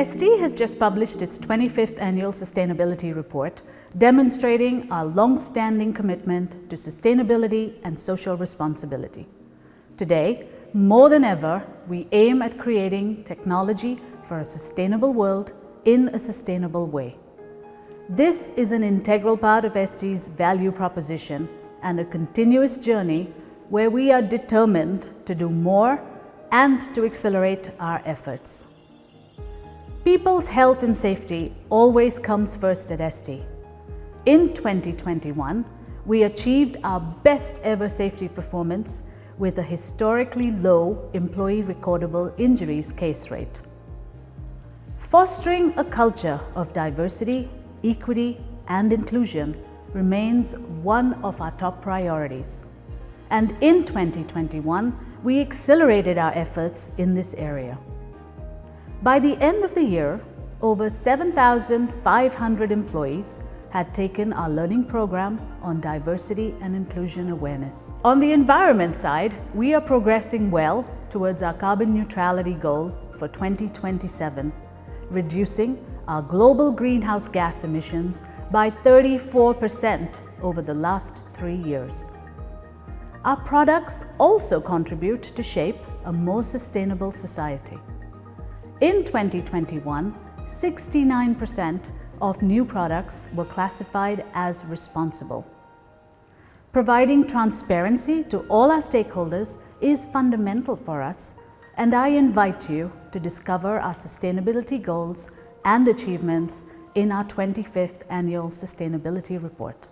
ST has just published its 25th Annual Sustainability Report, demonstrating our long-standing commitment to sustainability and social responsibility. Today, more than ever, we aim at creating technology for a sustainable world in a sustainable way. This is an integral part of ST's value proposition and a continuous journey where we are determined to do more and to accelerate our efforts. People's health and safety always comes first at ST. In 2021, we achieved our best ever safety performance with a historically low employee recordable injuries case rate. Fostering a culture of diversity, equity and inclusion remains one of our top priorities. And in 2021, we accelerated our efforts in this area. By the end of the year, over 7,500 employees had taken our learning program on diversity and inclusion awareness. On the environment side, we are progressing well towards our carbon neutrality goal for 2027, reducing our global greenhouse gas emissions by 34% over the last three years. Our products also contribute to shape a more sustainable society. In 2021, 69% of new products were classified as responsible. Providing transparency to all our stakeholders is fundamental for us and I invite you to discover our sustainability goals and achievements in our 25th Annual Sustainability Report.